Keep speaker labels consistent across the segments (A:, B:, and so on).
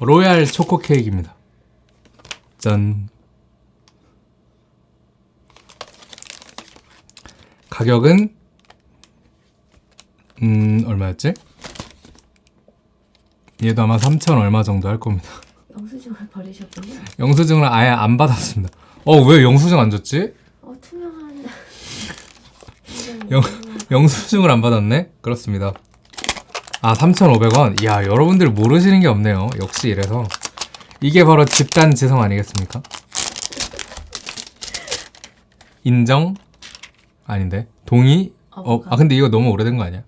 A: 로얄 초코 케이크입니다. 짠. 가격은 음 얼마였지? 얘도 아마 3천 얼마 정도 할 겁니다.
B: 영수증을 버리셨군요.
A: 영수증을 아예 안 받았습니다. 어 왜 영수증 안 줬지?
B: 어 투명한.
A: 영- 영수증을 안 받았네? 그렇습니다. 아 3,500원? 이야 여러분들 모르시는 게 없네요. 역시 이래서 이게 바로 집단 지성 아니겠습니까? 인정? 아닌데 동의? 어, 아 근데 이거 너무 오래된 거 아니야?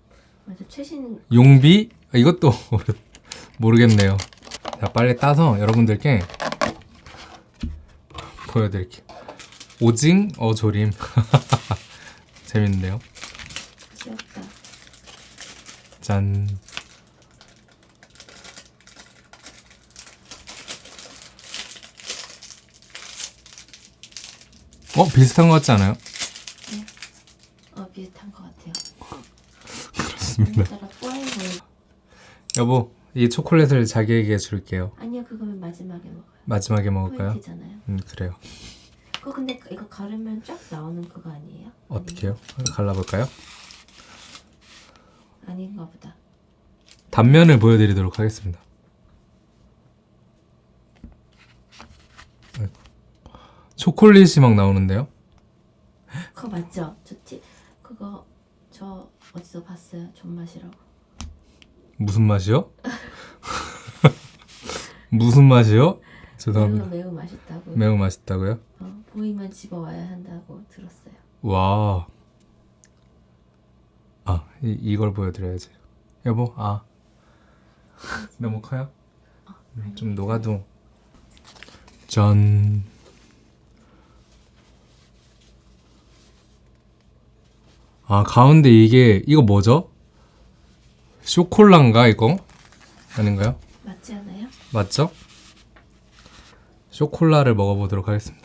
B: 맞아 최신
A: 용비? 아, 이것도 모르- 모르겠네요. 자, 빨리 따서 여러분들께 보여드릴게요. 오징 어 조림. 재밌는데요? 짠. 어, 비슷한 것 같지 않아요?
B: 어 비슷한 것 같아요.
A: 그렇습니다. 여보, 이 초콜릿을 자기에게 줄게요.
B: 아니요 그거는 마지막에 먹어요.
A: 마지막에 먹을까요?
B: 포인트잖아요.
A: 음, 그래요.
B: 그거 근데 이거 가르면 쫙 나오는 그거 아니에요?
A: 어떻게요? 갈라볼까요?
B: 아닌가 보다.
A: 단면을 보여드리도록 하겠습니다. 초콜릿이 막 나오는데요?
B: 그거 맞죠? 저 티, 그거 저 어디서 봤어요? 존맛이라고.
A: 무슨 맛이요? 무슨 맛이요?
B: 매우
A: 죄송합니다.
B: 매우 맛있다고.
A: 매우 맛있다고요?
B: 어, 보이면 집어와야 한다고 들었어요.
A: 와. 아, 이, 이걸 보여드려야지. 여보, 아. 너무 커요? 음, 좀 녹아도. 짠. 아, 가운데 이게, 이거 뭐죠? 쇼콜라인가, 이거? 아닌가요?
B: 맞지 않아요?
A: 맞죠? 쇼콜라를 먹어보도록 하겠습니다.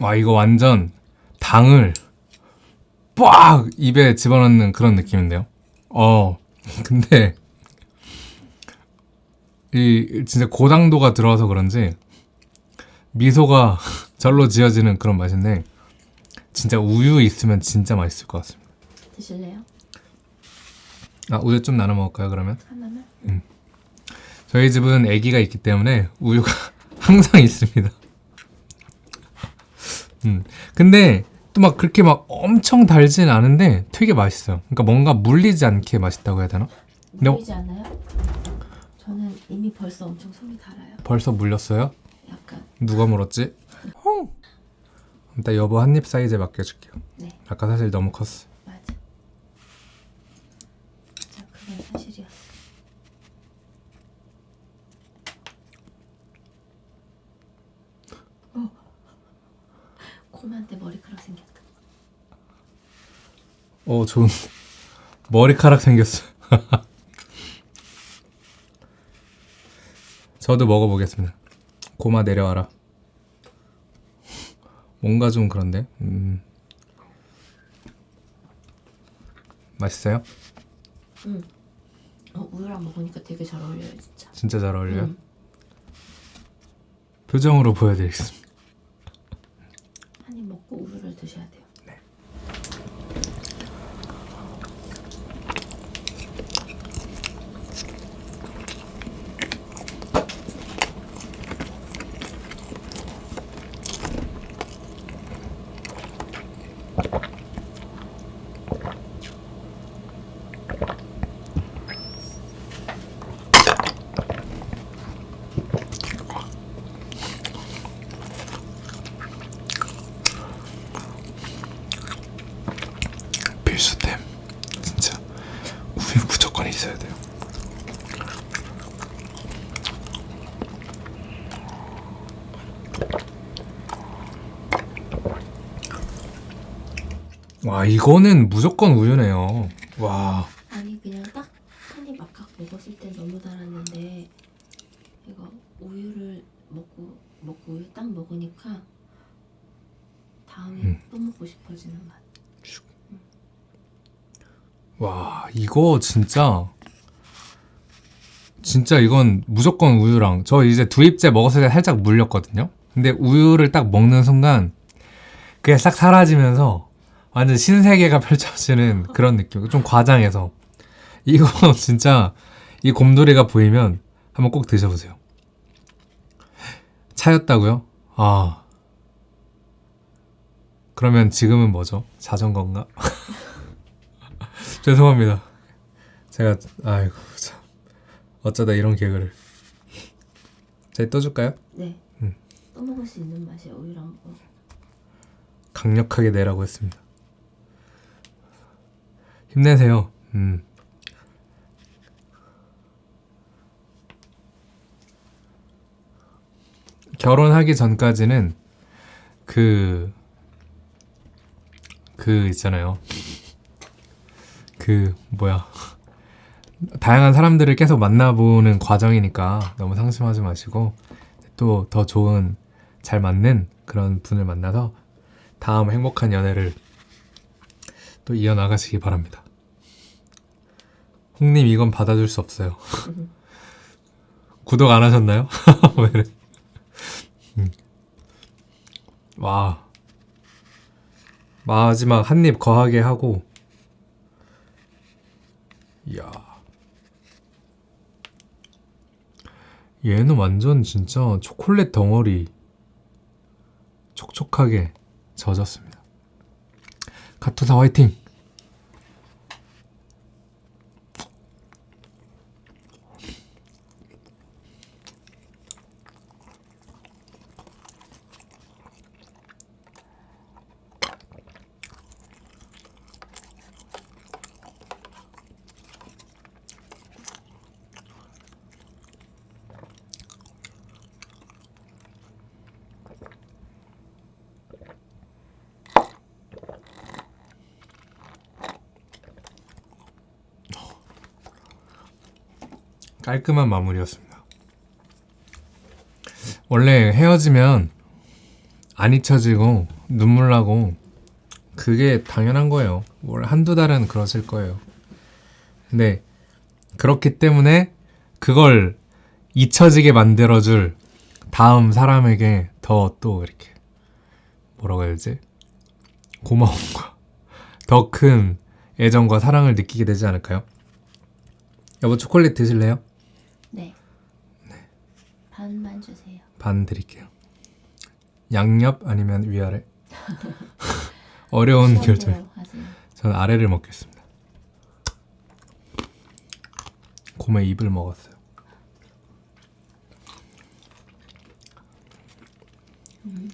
A: 와 이거 완전 당을 빡 입에 집어넣는 그런 느낌인데요. 어 근데 이 진짜 고당도가 들어와서 그런지 미소가 절로 지어지는 그런 맛인데 진짜 우유 있으면 진짜 맛있을 것 같습니다.
B: 드실래요?
A: 아 우유 좀 나눠 먹을까요 그러면?
B: 하나만?
A: 저희 집은 아기가 있기 때문에 우유가 항상 있습니다. 음. 근데 또 막 그렇게 막 엄청 달진 않은데 되게 맛있어요. 그러니까 뭔가 물리지 않게 맛있다고 해야 되나? 네.
B: 보이지 않아요? 저는 이미 벌써 엄청 속이 달아요.
A: 벌써 물렸어요?
B: 약간
A: 누가 물었지? 헝! 일단 여보 한 입 사이즈에 맡겨줄게요.
B: 네
A: 아까 사실 너무 컸어.
B: 맞아. 자 그건 사실이었어. 어. 곰한테 머리카락 생겼다.
A: 어 좋은 머리카락 생겼어. 저도 먹어보겠습니다. 고마 내려와라. 뭔가 좀 그런데. 음. 맛있어요?
B: 어 우유랑 먹으니까 되게 잘 어울려요 진짜.
A: 진짜 잘 어울려요.
B: 음.
A: 표정으로 보여드리겠습니다.
B: 한 입 먹고 우유를 드셔야 돼요.
A: 필수템 진짜 우유 무조건 있어야 돼요. 와 이거는 무조건 우유네요. 와.
B: 아니 그냥 딱 한입 아까 먹었을 때 너무 달았는데 이거 우유를 먹고 먹고 우유 딱 먹으니까 다음에
A: 음.
B: 또 먹고 싶어지는 맛.
A: 와 이거 진짜 진짜 이건 무조건 우유랑 저 이제 두 입째 먹었을 때 살짝 물렸거든요 근데 우유를 딱 먹는 순간 그게 싹 사라지면서 완전 신세계가 펼쳐지는 그런 느낌 좀 과장해서 이거 진짜 이 곰돌이가 보이면 한번 꼭 드셔보세요 차였다고요? 아 그러면 지금은 뭐죠? 자전거인가? 죄송합니다. 제가 아이고 참 어쩌다 이런 개그를. 제가 떠줄까요?
B: 네.
A: 음.
B: 또 먹을 수 있는 맛이야 우유랑 거.
A: 강력하게 내라고 했습니다. 힘내세요. 음. 결혼하기 전까지는 그, 그 있잖아요. 그, 뭐야. 다양한 사람들을 계속 만나보는 과정이니까 너무 상심하지 마시고 또 더 좋은 잘 맞는 그런 분을 만나서 다음 행복한 연애를 또 이어나가시기 바랍니다. 홍님 이건 받아줄 수 없어요. 구독 안 하셨나요? 음. 와 마지막 한 입 거하게 하고 이야 얘는 완전 진짜 초콜릿 덩어리 촉촉하게 젖었습니다. 카투사 화이팅! 깔끔한 마무리였습니다. 원래 헤어지면 안 잊혀지고 눈물 나고 그게 당연한 거예요. 뭘 한두 달은 그러실 거예요. 근데 그렇기 때문에 그걸 잊혀지게 만들어줄 다음 사람에게 더 또 이렇게 뭐라고 해야 되지? 고마움과 더 큰 애정과 사랑을 느끼게 되지 않을까요? 여보 초콜릿 드실래요?
B: 네. 네. 반만 주세요.
A: 반 드릴게요. 양옆 아니면 위아래? 어려운 결정. 저는 아래를 먹겠습니다. 곰의 입을 먹었어요. 음.